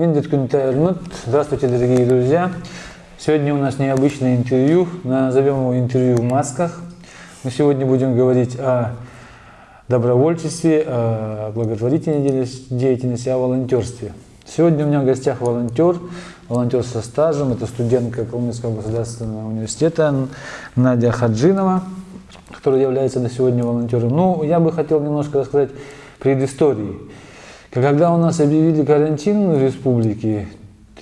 Миндет Кунтайрнут. Здравствуйте, дорогие друзья. Сегодня у нас необычное интервью. Назовем его интервью в масках. Мы сегодня будем говорить о добровольчестве, о благотворительной деятельности, о волонтерстве. Сегодня у меня в гостях волонтер, волонтер со стажем. Это студентка Калмыцкого государственного университета Надя Хаджинова, которая является на сегодня волонтером. Ну, я бы хотел немножко рассказать предыстории. Когда у нас объявили карантин в республике,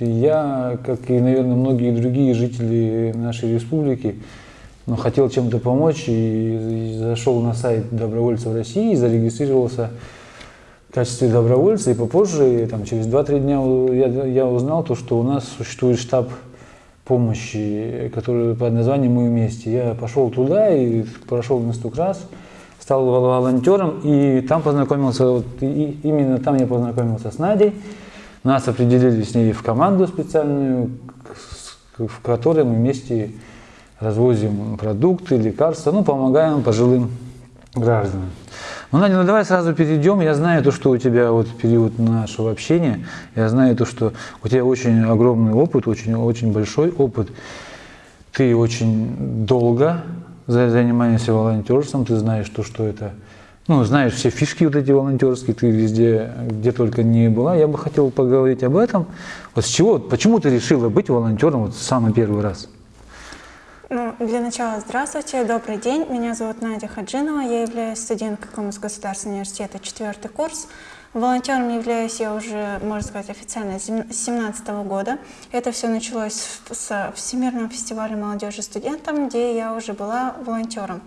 я, как и, наверное, многие другие жители нашей республики, ну, хотел чем-то помочь и, и зашел на сайт добровольцев России, зарегистрировался в качестве добровольца, и попозже, там, через 2-3 дня я, я узнал то, что у нас существует штаб помощи, который под названием «Мы вместе». Я пошел туда и прошел несколько раз, стал волонтером, и там познакомился, вот, и именно там я познакомился с Надей. Нас определили с ней в команду специальную, в которой мы вместе развозим продукты, лекарства, ну, помогаем пожилым гражданам. Ну, Надя, ну давай сразу перейдем. Я знаю то, что у тебя вот период нашего общения, я знаю то, что у тебя очень огромный опыт, очень, очень большой опыт. Ты очень долго занимаешься волонтерством, ты знаешь то, что это, ну, знаешь все фишки вот эти волонтерские, ты везде, где только не была. Я бы хотел поговорить об этом. Вот с чего, почему ты решила быть волонтером вот в самый первый раз? Ну, для начала здравствуйте, добрый день. Меня зовут Надя Хаджинова, я являюсь студенткой Коммунского государственного университета, четвертый курс. Волонтером являюсь я уже, можно сказать, официально с 2017 года. Это все началось с Всемирного фестиваля молодежи студентам, где я уже была волонтером.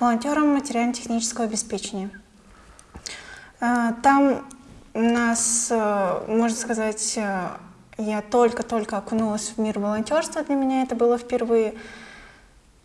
Волонтером материально-технического обеспечения. А, там нас, э, можно сказать, э, я только-только окунулась в мир волонтерства, для меня это было впервые.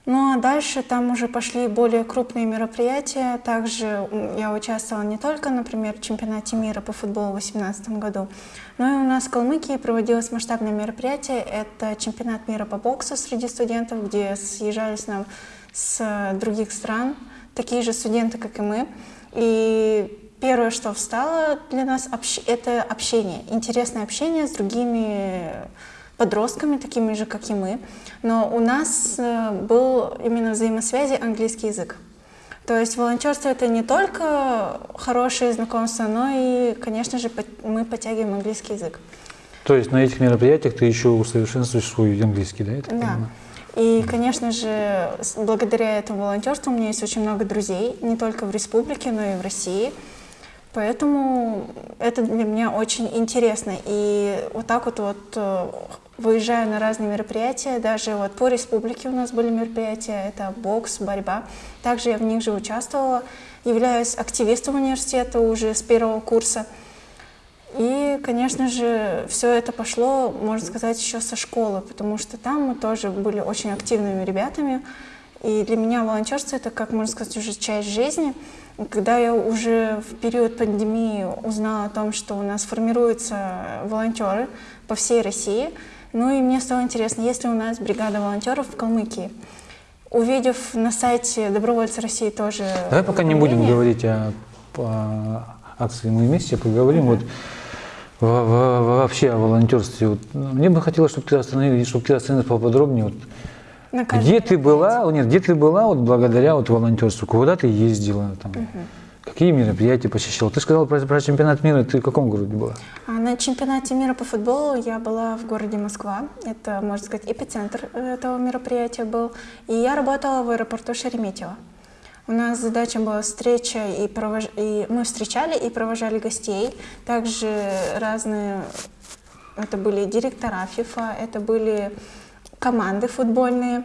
Ну а дальше там уже пошли более крупные мероприятия. Также я участвовала не только, например, в чемпионате мира по футболу в 2018 году, но и у нас в Калмыкии проводилось масштабное мероприятие. Это чемпионат мира по боксу среди студентов, где съезжались нам с других стран, такие же студенты, как и мы. И первое, что встало для нас, это общение, интересное общение с другими подростками, такими же, как и мы. Но у нас э, был именно взаимосвязи английский язык. То есть волонтерство это не только хорошие знакомства, но и, конечно же, мы подтягиваем английский язык. То есть на этих мероприятиях ты еще усовершенствуешь свой английский, да? Это да. Понимаю? И, конечно же, благодаря этому волонтерству у меня есть очень много друзей, не только в республике, но и в России. Поэтому это для меня очень интересно. И вот так вот, вот э, выезжаю на разные мероприятия, даже вот по республике у нас были мероприятия, это бокс, борьба. Также я в них же участвовала, являюсь активистом университета уже с первого курса. И, конечно же, все это пошло, можно сказать, еще со школы, потому что там мы тоже были очень активными ребятами. И для меня волонтерство это, как можно сказать, уже часть жизни. Когда я уже в период пандемии узнала о том, что у нас формируются волонтеры по всей России, ну и мне стало интересно, есть ли у нас бригада волонтеров в Калмыкии. Увидев на сайте Добровольцы России тоже... Давай пока не будем говорить о, о акции «Мы вместе», поговорим вот вообще о волонтерстве. Вот, мне бы хотелось, чтобы ты остановилась, чтобы ты остановилась поподробнее. Вот, где ты была, нет, где ты была вот благодаря вот волонтерству? Куда ты ездила? Там, угу. Какие мероприятия посещала? Ты сказала про, про чемпионат мира, ты в каком городе была? А на чемпионате мира по футболу я была в городе Москва. Это, можно сказать, эпицентр этого мероприятия был. И я работала в аэропорту Шереметьево. У нас задача была встреча, и, провож... и мы встречали и провожали гостей. Также разные, это были директора ФИФА, это были команды футбольные.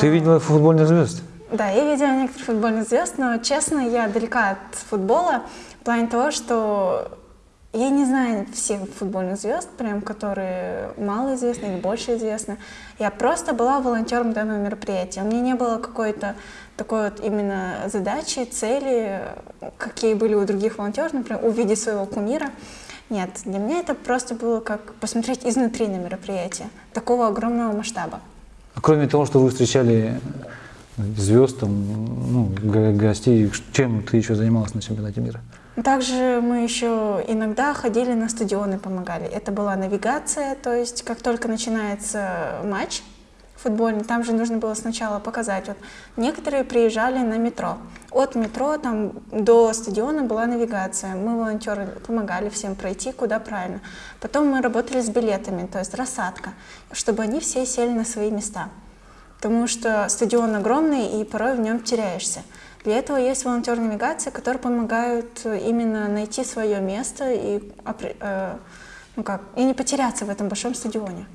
Ты видела футбольных звезд? Да, я видела некоторых футбольных звезд, но, честно, я далека от футбола в плане того, что я не знаю всех футбольных звезд, прям, которые мало известны или больше известны. Я просто была волонтером данного мероприятия. У меня не было какой-то такой вот именно задачи, цели, какие были у других волонтеров, например, увидеть своего кумира. Нет, для меня это просто было как посмотреть изнутри на мероприятие такого огромного масштаба. А кроме того, что вы встречали звезд, там, ну, гостей, чем ты еще занималась на чемпионате мира? Также мы еще иногда ходили на стадионы, помогали. Это была навигация, то есть как только начинается матч футбольный, там же нужно было сначала показать. Вот некоторые приезжали на метро. От метро там до стадиона была навигация. Мы, волонтеры, помогали всем пройти куда правильно. Потом мы работали с билетами, то есть рассадка, чтобы они все сели на свои места. Потому что стадион огромный, и порой в нем теряешься. Для этого есть волонтеры навигации, которые помогают именно найти свое место и, э, ну как, и не потеряться в этом большом стадионе.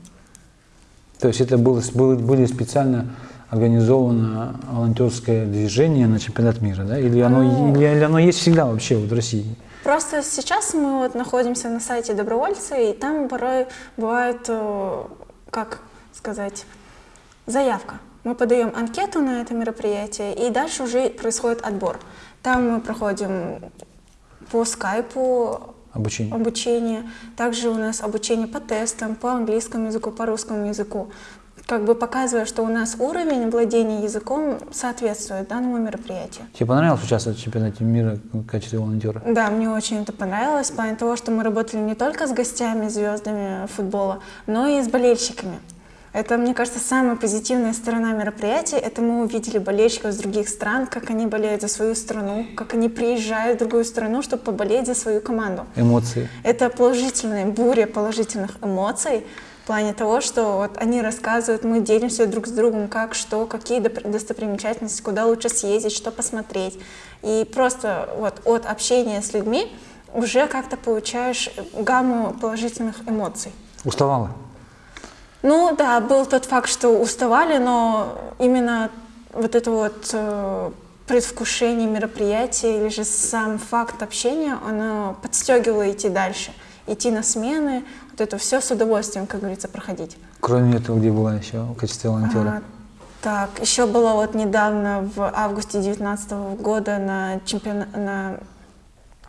То есть это было, было, были специально организовано волонтерское движение на чемпионат мира, да? Или оно, ну, или, или оно есть всегда вообще вот в России? Просто сейчас мы вот находимся на сайте добровольцы, и там порой бывает, э, как сказать, заявка. Мы подаем анкету на это мероприятие, и дальше уже происходит отбор. Там мы проходим по скайпу обучение. обучение. Также у нас обучение по тестам, по английскому языку, по русскому языку. Как бы показывая, что у нас уровень владения языком соответствует данному мероприятию. Тебе понравилось участвовать в чемпионате мира в качестве волонтера? Да, мне очень это понравилось, в плане того, что мы работали не только с гостями, звездами футбола, но и с болельщиками. Это, мне кажется, самая позитивная сторона мероприятия. Это мы увидели болельщиков из других стран, как они болеют за свою страну, как они приезжают в другую страну, чтобы поболеть за свою команду. Эмоции. Это положительная буря положительных эмоций в плане того, что вот они рассказывают, мы делимся друг с другом, как, что, какие достопримечательности, куда лучше съездить, что посмотреть. И просто вот от общения с людьми уже как-то получаешь гамму положительных эмоций. Уставала? Ну да, был тот факт, что уставали, но именно вот это вот э, предвкушение мероприятия или же сам факт общения, оно подстегивало идти дальше, идти на смены, вот это все с удовольствием, как говорится, проходить. Кроме этого, где была еще в качестве волонтера? А, так, еще было вот недавно в августе 2019 года на чемпионат на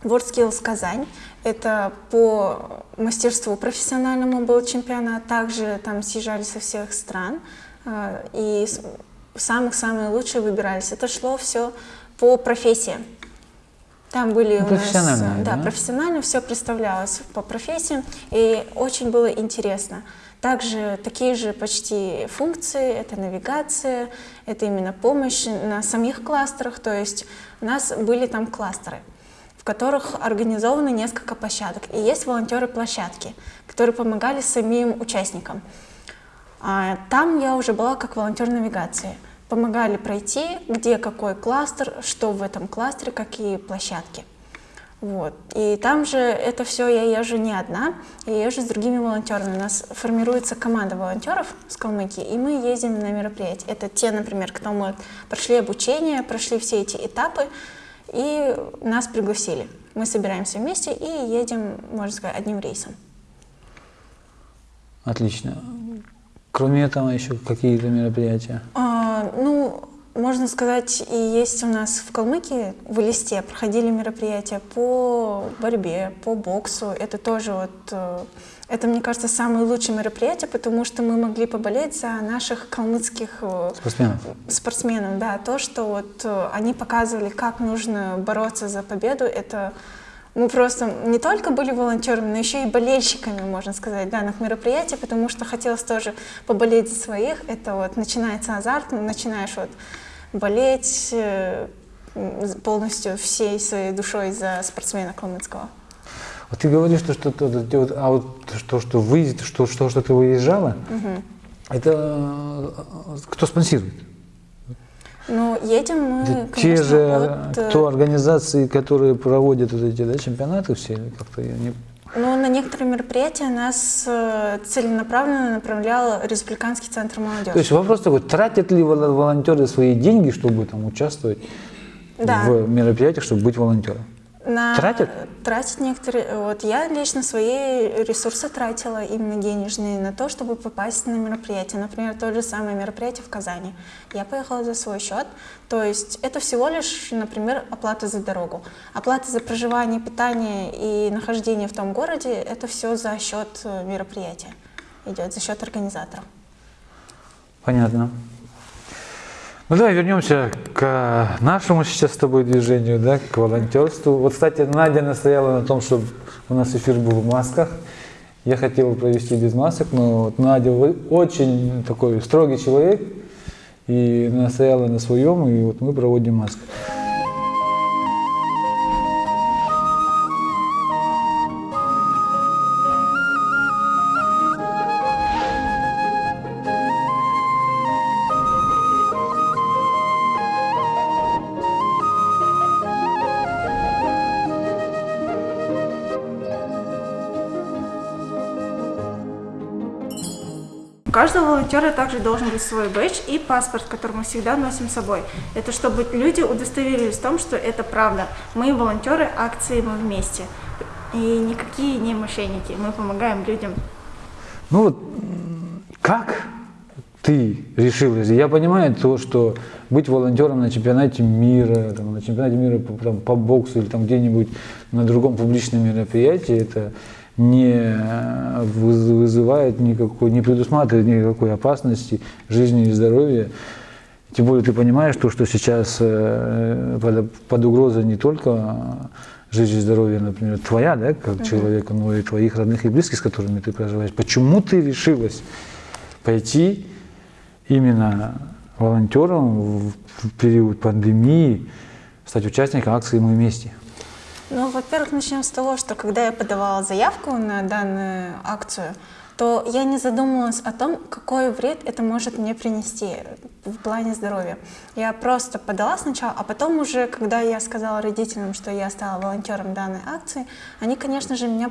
WorldSkills Казань. Это по мастерству профессиональному был чемпионат. Также там съезжали со всех стран. Э, и самых-самые лучшие выбирались. Это шло все по профессии. Там были у нас, да, да, профессионально все представлялось по профессиям, и очень было интересно. Также такие же почти функции, это навигация, это именно помощь на самих кластерах, то есть у нас были там кластеры которых организовано несколько площадок. И есть волонтеры площадки, которые помогали самим участникам. А там я уже была как волонтер навигации. Помогали пройти, где какой кластер, что в этом кластере, какие площадки. Вот. И там же это все я езжу не одна, я езжу с другими волонтерами. У нас формируется команда волонтеров с Калмыкии, и мы ездим на мероприятия. Это те, например, кто мы прошли обучение, прошли все эти этапы, и нас пригласили. Мы собираемся вместе и едем, можно сказать, одним рейсом. Отлично. Кроме этого, еще какие-то мероприятия? А, ну, можно сказать, и есть у нас в Калмыкии, в Листе, проходили мероприятия по борьбе, по боксу. Это тоже вот э, это, мне кажется, самое лучшее мероприятие, потому что мы могли поболеть за наших калмыцких э, спортсменов. спортсменов. Да, то, что вот э, они показывали, как нужно бороться за победу, это мы просто не только были волонтерами, но еще и болельщиками, можно сказать, данных мероприятий, потому что хотелось тоже поболеть за своих. Это вот начинается азарт, начинаешь вот болеть э, полностью всей своей душой за спортсмена Калмыцкого. Вот ты говоришь, что, что, что, а вот что, что вы, что, что, что ты выезжала, угу. это э, кто спонсирует? Ну, едем мы, это конечно, Те же от... Э, кто организации, которые проводят вот эти да, чемпионаты все, как-то я не... Ну, на некоторые мероприятия нас э, целенаправленно направлял Республиканский центр молодежи. То есть вопрос такой, тратят ли волонтеры свои деньги, чтобы там участвовать да. в мероприятиях, чтобы быть волонтером? На... Тратят? Тратят некоторые. Вот я лично свои ресурсы тратила, именно денежные, на то, чтобы попасть на мероприятие. Например, то же самое мероприятие в Казани. Я поехала за свой счет. То есть это всего лишь, например, оплата за дорогу. Оплата за проживание, питание и нахождение в том городе, это все за счет э, мероприятия идет, за счет организаторов. Понятно. Ну давай вернемся к нашему сейчас с тобой движению, да, к волонтерству. Вот, кстати, Надя настояла на том, чтобы у нас эфир был в масках. Я хотел провести без масок, но вот Надя очень такой строгий человек и настояла на своем, и вот мы проводим маски. Каждого волонтера также должен быть свой бэдж и паспорт, который мы всегда носим с собой. Это чтобы люди удостоверились в том, что это правда. Мы волонтеры акции «Мы вместе». И никакие не мошенники. Мы помогаем людям. Ну вот, как ты решилась? Я понимаю то, что быть волонтером на чемпионате мира, там, на чемпионате мира по, там, по боксу или там где-нибудь на другом публичном мероприятии, это не вызывает никакой, не предусматривает никакой опасности жизни и здоровья. Тем более ты понимаешь то, что сейчас э, под, под угрозой не только жизнь и здоровье, например, твоя, да, как uh-huh. человека, но и твоих родных и близких, с которыми ты проживаешь. Почему ты решилась пойти именно волонтером в период пандемии, стать участником акции «Мы вместе»? Ну, во-первых, начнем с того, что когда я подавала заявку на данную акцию, то я не задумывалась о том, какой вред это может мне принести в плане здоровья. Я просто подала сначала, а потом уже, когда я сказала родителям, что я стала волонтером данной акции, они, конечно же, меня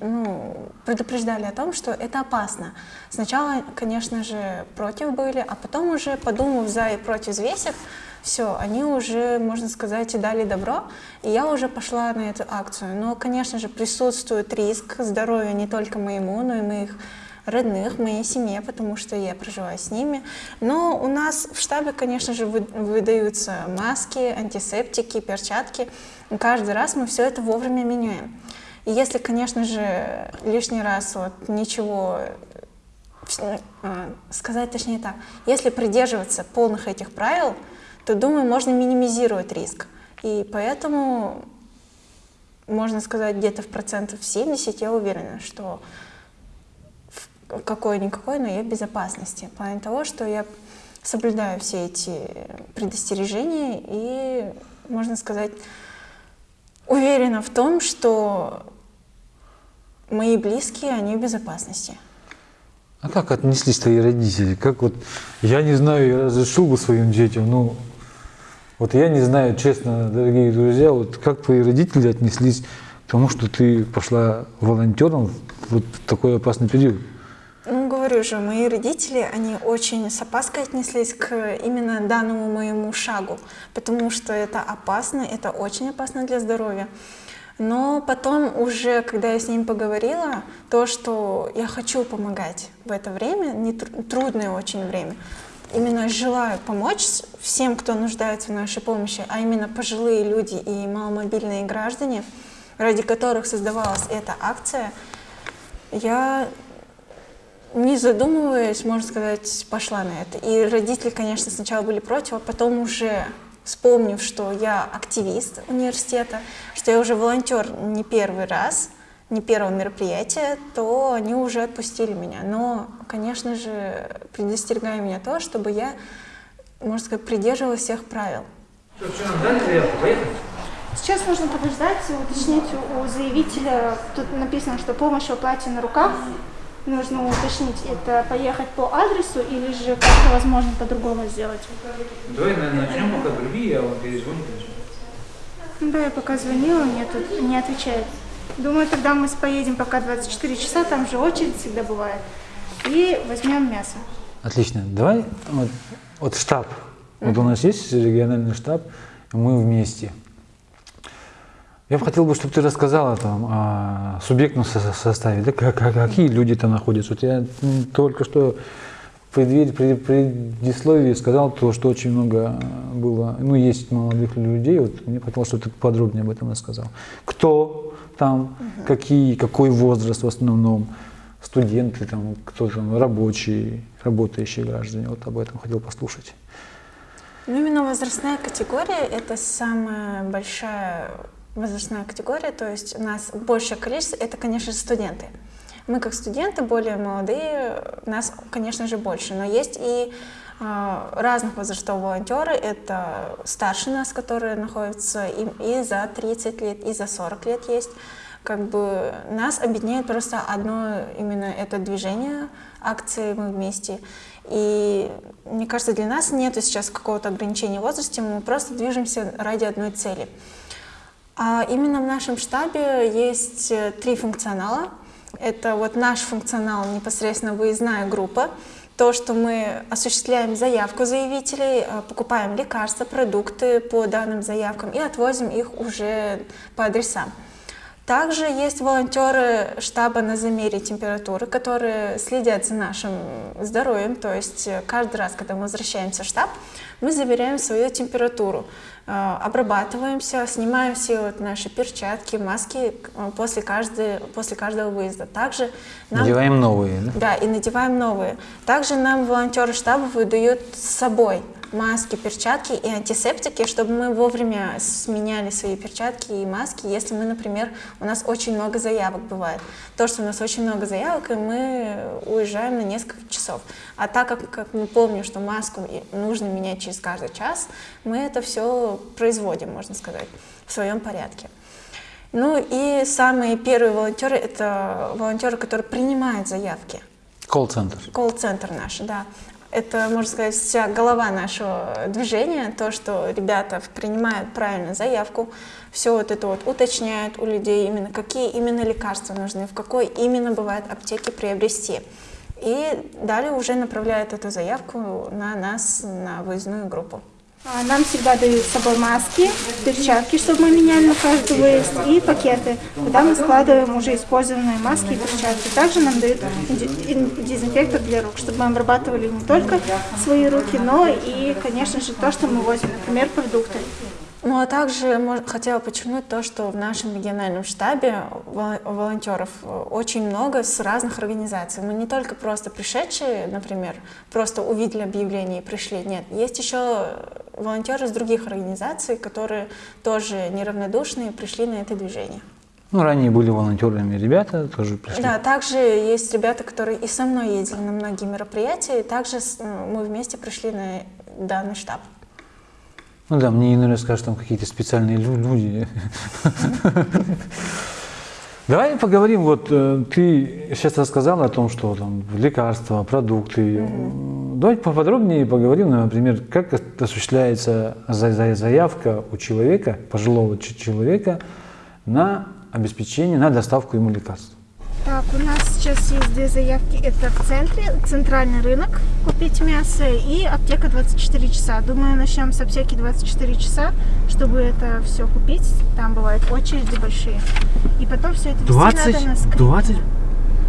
ну, предупреждали о том, что это опасно. Сначала, конечно же, против были, а потом уже, подумав за и против взвесив, все, они уже, можно сказать, дали добро, и я уже пошла на эту акцию. Но, конечно же, присутствует риск здоровья не только моему, но и моих родных, моей семье, потому что я проживаю с ними. Но у нас в штабе, конечно же, выдаются маски, антисептики, перчатки. Каждый раз мы все это вовремя меняем. И если, конечно же, лишний раз вот ничего э, сказать точнее так, если придерживаться полных этих правил, то, думаю, можно минимизировать риск. И поэтому, можно сказать, где-то в процентов 70 я уверена, что какой-никакой, но я в безопасности. В плане того, что я соблюдаю все эти предостережения и, можно сказать, уверена в том, что мои близкие, они в безопасности. А как отнеслись твои родители? Как вот, я не знаю, я разрешил бы своим детям, ну, вот я не знаю, честно, дорогие друзья, вот как твои родители отнеслись к тому, что ты пошла волонтером в такой опасный период? Ну, говорю же, мои родители, они очень с опаской отнеслись к именно данному моему шагу, потому что это опасно, это очень опасно для здоровья. Но потом уже, когда я с ним поговорила, то, что я хочу помогать в это время, не трудное очень время, именно желаю помочь всем, кто нуждается в нашей помощи, а именно пожилые люди и маломобильные граждане, ради которых создавалась эта акция, я, не задумываясь, можно сказать, пошла на это. И родители, конечно, сначала были против, а потом уже вспомнив, что я активист университета, что я уже волонтер не первый раз, не первого мероприятия, то они уже отпустили меня. Но, конечно же, предостерегая меня то, чтобы я, можно сказать, придерживалась всех правил. Сейчас нужно подождать, уточнить у заявителя, тут написано, что помощь в оплате на руках, нужно уточнить, это поехать по адресу или же как-то возможно по-другому сделать? Давай начнем пока другие, я вам перезвоню. Да, я пока звонила, мне тут не отвечает. Думаю, тогда мы поедем пока 24 часа, там же очередь всегда бывает, и возьмем мясо. Отлично. Давай вот, вот штаб. Вот у нас есть региональный штаб, мы вместе. Я бы хотел, бы, чтобы ты рассказала там о субъектном составе, да, как, как, какие люди там находятся. Вот я только что в предисловии сказал то, что очень много было, ну, есть молодых людей, вот мне хотелось, чтобы ты подробнее об этом рассказал. Кто там, угу. какие, какой возраст в основном, студенты, там, кто там, рабочие, работающие граждане, вот об этом хотел послушать. Ну, именно возрастная категория – это самая большая возрастная категория, то есть у нас большее количество – это, конечно же, студенты. Мы как студенты, более молодые, нас, конечно же, больше, но есть и разных возрастов волонтеры. Это старше нас, которые находятся и, и за 30 лет, и за 40 лет есть. Как бы нас объединяет просто одно именно это движение, акции «Мы вместе». И мне кажется, для нас нет сейчас какого-то ограничения в возрасте, мы просто движемся ради одной цели. А именно в нашем штабе есть э, три функционала. Это вот наш функционал, непосредственно выездная группа, то, что мы осуществляем заявку заявителей, э, покупаем лекарства, продукты по данным заявкам и отвозим их уже по адресам. Также есть волонтеры штаба на замере температуры, которые следят за нашим здоровьем. То есть э, каждый раз, когда мы возвращаемся в штаб, мы замеряем свою температуру, обрабатываемся, снимаем все вот наши перчатки, маски э, после, каждой, после каждого выезда. Также нам, надеваем новые, да? Да, и надеваем новые. Также нам волонтеры штаба выдают с собой маски, перчатки и антисептики, чтобы мы вовремя сменяли свои перчатки и маски, если мы, например, у нас очень много заявок бывает. То, что у нас очень много заявок, и мы уезжаем на несколько часов. А так как, как мы помним, что маску нужно менять через каждый час, мы это все производим, можно сказать, в своем порядке. Ну и самые первые волонтеры – это волонтеры, которые принимают заявки. Колл-центр. Колл-центр наш, да это, можно сказать, вся голова нашего движения, то, что ребята принимают правильно заявку, все вот это вот уточняют у людей, именно какие именно лекарства нужны, в какой именно бывает аптеке приобрести. И далее уже направляют эту заявку на нас, на выездную группу. А, нам всегда дают с собой маски, перчатки, чтобы мы меняли на каждый выезд, и пакеты, куда мы складываем уже использованные маски и перчатки. Также нам дают дезинфектор для рук, чтобы мы обрабатывали не только свои руки, но и, конечно же, то, что мы возим, например, продукты. Ну а также хотела подчеркнуть то, что в нашем региональном штабе волонтеров очень много с разных организаций. Мы не только просто пришедшие, например, просто увидели объявление и пришли. Нет, есть еще волонтеры из других организаций, которые тоже неравнодушные пришли на это движение. Ну, ранее были волонтерами ребята, тоже пришли. Да, также есть ребята, которые и со мной ездили на многие мероприятия, и также мы вместе пришли на данный штаб. Ну да, мне наверное скажут, там какие-то специальные люди. Давай поговорим, вот э, ты сейчас рассказала о том, что там лекарства, продукты. Mm-hmm. Давай поподробнее поговорим, например, как осуществляется заявка у человека, пожилого человека, на обеспечение, на доставку ему лекарств. Так, у нас сейчас есть две заявки. Это в центре, центральный рынок, купить мясо и аптека 24 часа. Думаю, начнем с аптеки 24 часа, чтобы это все купить. Там бывают очереди большие. И потом все это 20, надо на скрипке. 20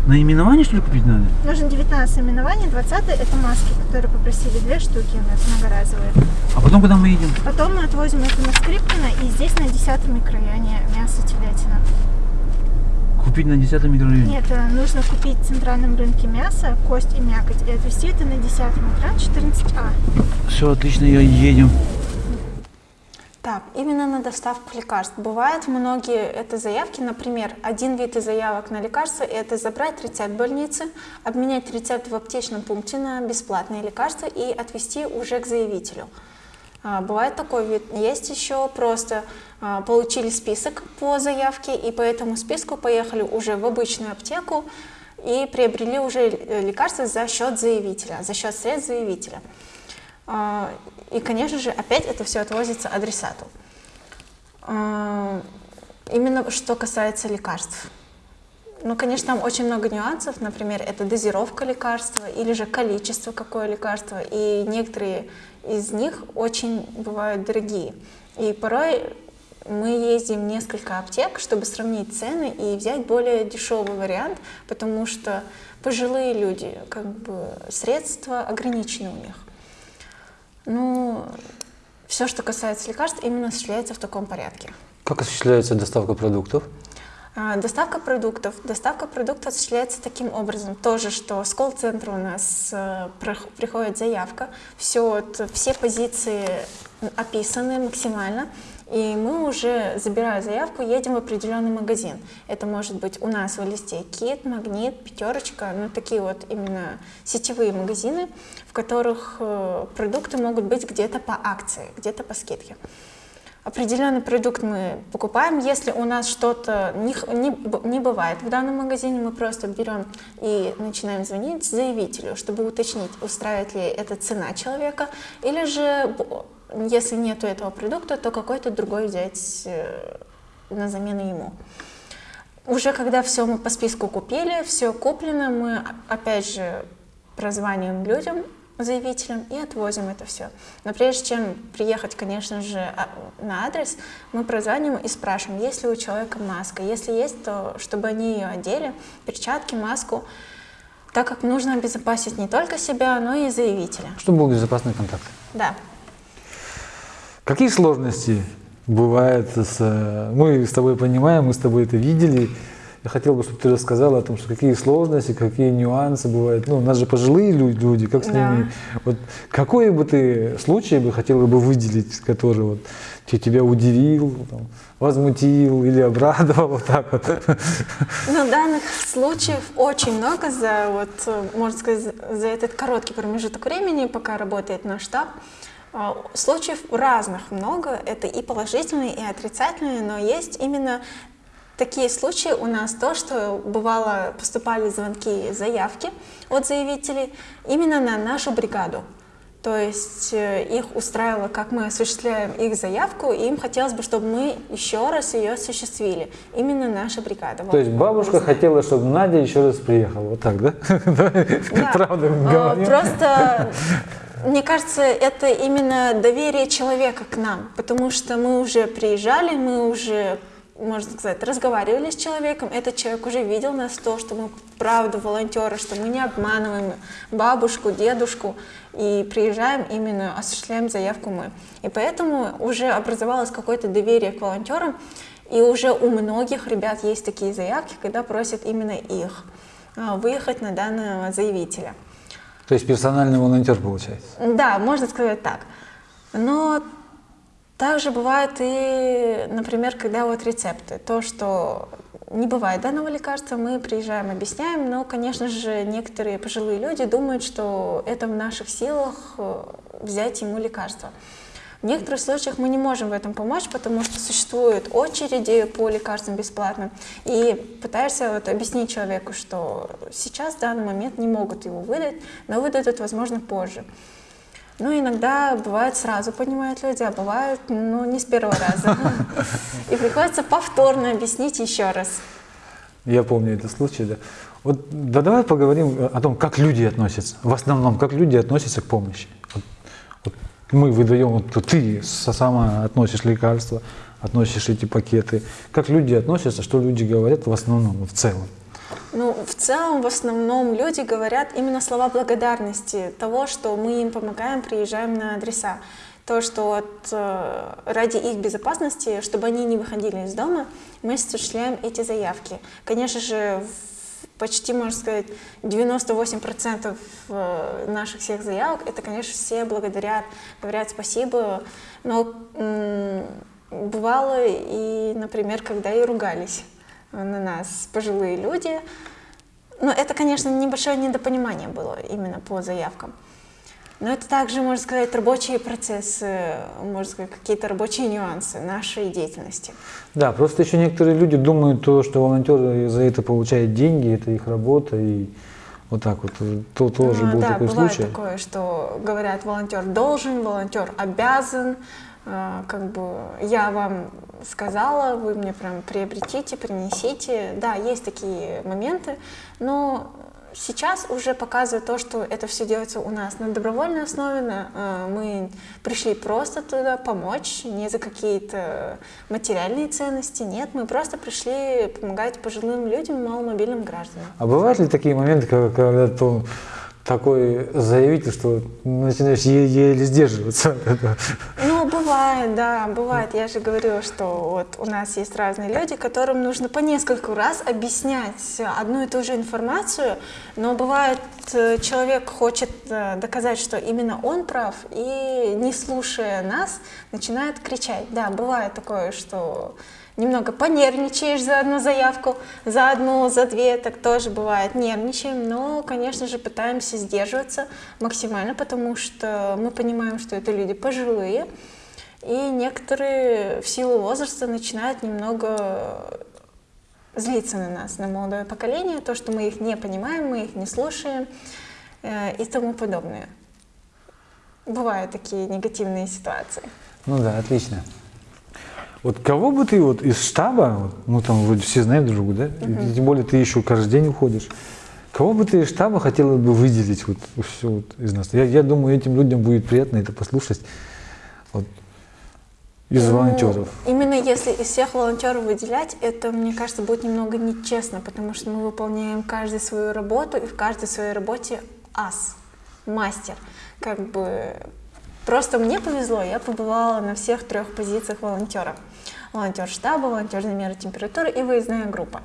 наименований, что ли, купить надо? Нужно 19 наименований, 20 это маски, которые попросили две штуки у нас многоразовые. А потом куда мы едем? Потом мы отвозим это на Скрипкино, и здесь на 10 микрорайоне мясо телятина. Купить на 10 микрорайоне? Нет, э, нужно купить в центральном рынке мясо, кость и мякоть, и отвезти это на 10 микрорайон 14А. Все, отлично, я едем. Так, именно на доставку лекарств. Бывают многие это заявки, например, один вид из заявок на лекарства – это забрать рецепт больницы, обменять рецепт в аптечном пункте на бесплатные лекарства и отвезти уже к заявителю. А, бывает такой вид. Есть еще просто а, получили список по заявке и по этому списку поехали уже в обычную аптеку и приобрели уже лекарства за счет заявителя, за счет средств заявителя. А, и, конечно же, опять это все отвозится адресату. Именно что касается лекарств. Ну, конечно, там очень много нюансов. Например, это дозировка лекарства или же количество какое лекарство. И некоторые из них очень бывают дорогие. И порой мы ездим в несколько аптек, чтобы сравнить цены и взять более дешевый вариант, потому что пожилые люди, как бы средства ограничены у них. Ну, все, что касается лекарств, именно осуществляется в таком порядке. Как осуществляется доставка продуктов? А, Доставка продуктов. Доставка продуктов осуществляется таким образом. Тоже, что с колл-центра у нас э, приходит заявка, все, все позиции описаны максимально, и мы уже, забирая заявку, едем в определенный магазин. Это может быть у нас в листе Кит, Магнит, Пятерочка, ну такие вот именно сетевые магазины, в которых э, продукты могут быть где-то по акции, где-то по скидке. Определенный продукт мы покупаем. Если у нас что-то не, не, не бывает в данном магазине, мы просто берем и начинаем звонить заявителю, чтобы уточнить, устраивает ли эта цена человека, или же, если нету этого продукта, то какой-то другой взять э, на замену ему. Уже когда все мы по списку купили, все куплено, мы опять же прозваниваем людям, заявителям и отвозим это все. Но прежде чем приехать, конечно же, а- на адрес, мы прозваниваем и спрашиваем, есть ли у человека маска. Если есть, то чтобы они ее одели, перчатки, маску, так как нужно обезопасить не только себя, но и заявителя. Чтобы был безопасный контакт. Да. Какие сложности бывают с... э, Мы с тобой понимаем, мы с тобой это видели. Я хотел бы, чтобы ты рассказала о том, что какие сложности, какие нюансы бывают. Ну, у нас же пожилые лю- люди, как с Да. ними... Вот какой бы ты случай бы хотела бы выделить, который вот те- тебя удивил, там, возмутил или обрадовал, вот так вот? Но данных случаев очень много за, вот, можно сказать, за- за этот короткий промежуток времени, пока работает наш штаб. А, Случаев разных много, это и положительные, и отрицательные, но есть именно такие случаи у нас, то, что бывало, поступали звонки, заявки от заявителей именно на нашу бригаду. То есть э, их устраивало, как мы осуществляем их заявку, и им хотелось бы, чтобы мы еще раз ее осуществили. Именно наша бригада. То есть бабушка хотела, чтобы Надя еще раз приехала. Вот так, да? Да. Правда говорим? Просто, мне кажется, это именно доверие человека к нам, потому что мы уже приезжали, мы уже, можно сказать, разговаривали с человеком, этот человек уже видел нас, то, что мы правда волонтеры, что мы не обманываем бабушку, дедушку, и приезжаем именно, осуществляем заявку мы. И поэтому уже образовалось какое-то доверие к волонтерам, и уже у многих ребят есть такие заявки, когда просят именно их а, выехать на данного заявителя. То есть персональный волонтер получается. Да, можно сказать так. Но также бывает и, например, когда вот рецепты. То, что не бывает данного лекарства, мы приезжаем, объясняем, но, конечно же, некоторые пожилые люди думают, что это в наших силах э, взять ему лекарство. В некоторых случаях мы не можем в этом помочь, потому что существуют очереди по лекарствам бесплатно. И пытаешься вот объяснить человеку, что сейчас в данный момент не могут его выдать, но выдадут, возможно, позже. Ну, иногда бывает сразу понимают люди, а бывает, ну, не с первого раза. И приходится повторно объяснить еще раз. Я помню этот случай, да. Вот да давай поговорим о том, как люди относятся. В основном, как люди относятся к помощи. Вот, вот мы выдаем, вот ты сама относишь лекарства, относишь эти пакеты. Как люди относятся, что люди говорят в основном, в целом? Ну, в целом, в основном люди говорят именно слова благодарности того, что мы им помогаем, приезжаем на адреса. То, что вот, э, ради их безопасности, чтобы они не выходили из дома, мы осуществляем эти заявки. Конечно же, почти, можно сказать, 98% э, наших всех заявок, это, конечно, все благодарят, говорят спасибо, но бывало и, например, когда и ругались на нас пожилые люди. Но это, конечно, небольшое недопонимание было именно по заявкам. Но это также, можно сказать, рабочие процессы, можно сказать, какие-то рабочие нюансы нашей деятельности. Да, просто еще некоторые люди думают, то, что волонтеры за это получают деньги, это их работа, и вот так вот. То тоже А, был да, такой бывает случай. такое, что говорят, волонтер должен, волонтер обязан, как бы я вам сказала, вы мне прям приобретите, принесите. Да, есть такие моменты, но сейчас уже показывает то, что это все делается у нас на добровольной основе. а, мы пришли просто туда помочь, не за какие-то материальные ценности, нет, мы просто пришли помогать пожилым людям, маломобильным гражданам. А бывают ли такие моменты, когда, когда такой заявитель, что начинаешь е- еле сдерживаться? Ну, бывает, да, бывает. Я же говорю, что вот у нас есть разные люди, которым нужно по нескольку раз объяснять одну и ту же информацию, но бывает, э, человек хочет э, доказать, что именно он прав, и не слушая нас, начинает кричать. Да, бывает такое, что немного понервничаешь за одну заявку, за одну, за две, так тоже бывает, нервничаем, но, конечно же, пытаемся сдерживаться максимально, потому что мы понимаем, что это люди пожилые, и некоторые в силу возраста начинают немного злиться на нас, на молодое поколение, то, что мы их не понимаем, мы их не слушаем э, и тому подобное. Бывают такие негативные ситуации. Ну да, отлично. Вот кого бы ты вот из штаба, ну там вроде все знают друг друга, да? И тем более ты еще каждый день уходишь. Кого бы ты из штаба хотела бы выделить вот, все вот из нас? Я, я думаю, этим людям будет приятно это послушать. Вот, из Ну, волонтеров. Именно если из всех волонтеров выделять, это, мне кажется, будет немного нечестно, потому что мы выполняем каждый свою работу, и в каждой своей работе ас, мастер. Как бы просто мне повезло, я побывала на всех трех позициях волонтера. Волонтер штаба, волонтер замера температуры и выездная группа.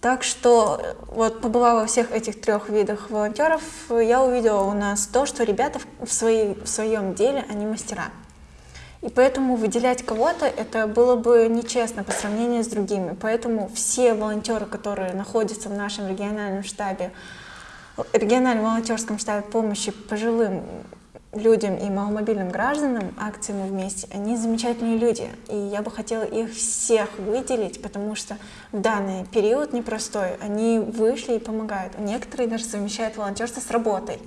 Так что вот побывав во всех этих трех видах волонтеров, я увидела у нас то, что ребята в, своей, в своем деле, они мастера. И поэтому выделять кого-то это было бы нечестно по сравнению с другими. Поэтому все волонтеры, которые находятся в нашем региональном штабе, региональном волонтерском штабе помощи пожилым людям и маломобильным гражданам, акции «Мы вместе», они замечательные люди. И я бы хотела их всех выделить, потому что в данный период непростой они вышли и помогают. Некоторые даже совмещают волонтерство с работой.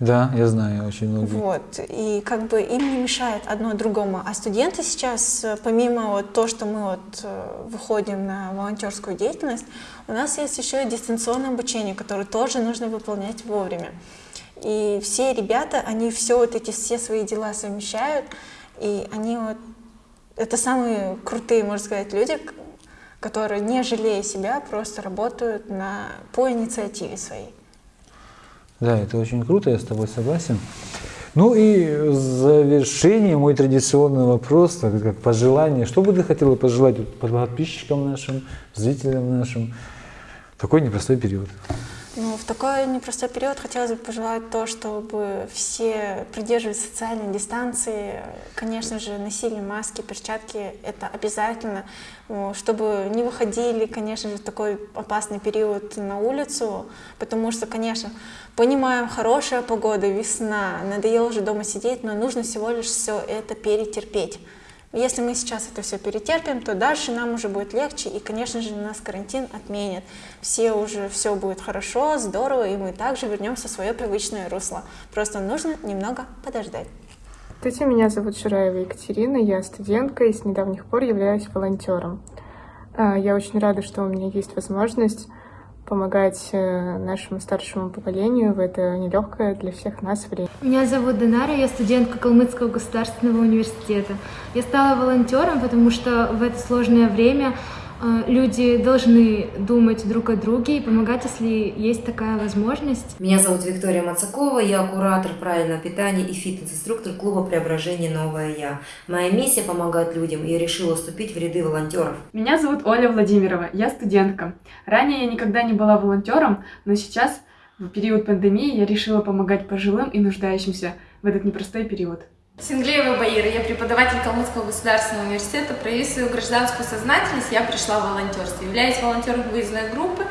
Да, я знаю очень многие. Вот, и как бы им не мешает одно другому. А студенты сейчас, э, помимо вот то, что мы вот э, выходим на волонтерскую деятельность, у нас есть еще и дистанционное обучение, которое тоже нужно выполнять вовремя. И все ребята, они все вот эти все свои дела совмещают, и они вот, это самые крутые, можно сказать, люди, которые, не жалея себя, просто работают на, по инициативе своей. Да, это очень круто, я с тобой согласен. Ну и в завершение мой традиционный вопрос, так как пожелание. Что бы ты хотела пожелать подписчикам нашим, зрителям нашим такой непростой период? Ну, в такой непростой период хотелось бы пожелать то, чтобы все придерживались социальной дистанции. Конечно же, носили маски, перчатки, это обязательно. Чтобы не выходили, конечно же, в такой опасный период на улицу, потому что, конечно, понимаем, хорошая погода, весна, надоело уже дома сидеть, но нужно всего лишь все это перетерпеть. Если мы сейчас это все перетерпим, то дальше нам уже будет легче, и, конечно же, нас карантин отменят. Все уже, все будет хорошо, здорово, и мы также вернемся в свое привычное русло. Просто нужно немного подождать. Здравствуйте, меня зовут Шураева Екатерина, я студентка и с недавних пор являюсь волонтером. А, Я очень рада, что у меня есть возможность помогать э, нашему старшему поколению в это нелегкое для всех нас время. Меня зовут Динара, я студентка Калмыцкого государственного университета. Я стала волонтером, потому что в это сложное время люди должны думать друг о друге и помогать, если есть такая возможность. Меня зовут Виктория Мацакова, я куратор правильного питания и фитнес-инструктор клуба «Преображение. Новое Я». Моя миссия – помогать людям, и я решила вступить в ряды волонтеров. Меня зовут Оля Владимирова, я студентка. Ранее я никогда не была волонтером, но сейчас, в период пандемии, я решила помогать пожилым и нуждающимся в этот непростой период. Синглеева Баира, я преподаватель Калмыцкого государственного университета. Проявив свою гражданскую сознательность, я пришла в волонтерство. Являюсь волонтером выездной группы,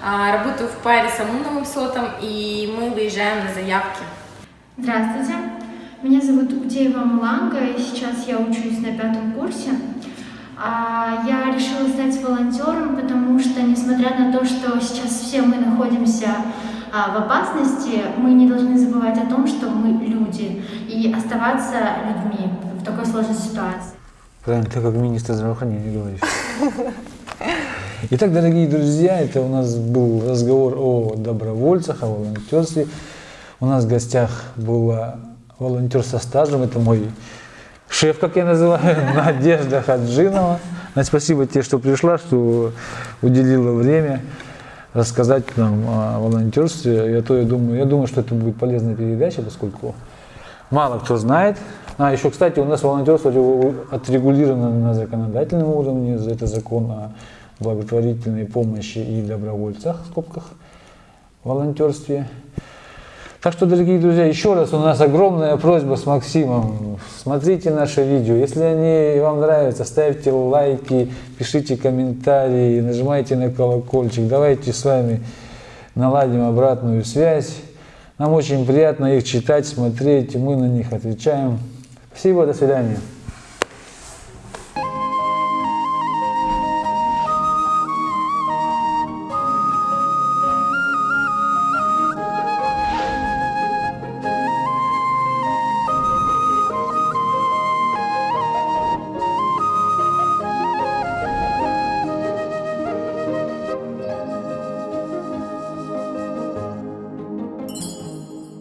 а, работаю в паре с Амуновым Сотом, и мы выезжаем на заявки. Здравствуйте, меня зовут Утеева Маланга, и сейчас я учусь на пятом курсе. А, Я решила стать волонтером, потому что, несмотря на то, что сейчас все мы находимся а, в опасности, мы не должны забывать о том, что мы люди, и оставаться людьми в такой сложной ситуации. Правильно, ты как министр здравоохранения говоришь. Итак, дорогие друзья, это у нас был разговор о добровольцах, о волонтерстве. У нас в гостях была волонтер со стажем, это мой шеф, как я называю, Надежда Хаджинова. Спасибо тебе, что пришла, что уделила время рассказать нам о волонтерстве. Я, то, я, думаю, я думаю, что это будет полезная передача, поскольку мало кто знает А еще, кстати, у нас волонтерство отрегулировано на законодательном уровне, это закон о благотворительной помощи и добровольцах, в скобках, волонтерстве. Так что, дорогие друзья, еще раз у нас огромная просьба с Максимом. Смотрите наше видео. Если они вам нравятся, ставьте лайки, пишите комментарии, нажимайте на колокольчик. Давайте с вами наладим обратную связь. Нам очень приятно их читать, смотреть, мы на них отвечаем. Спасибо, до свидания.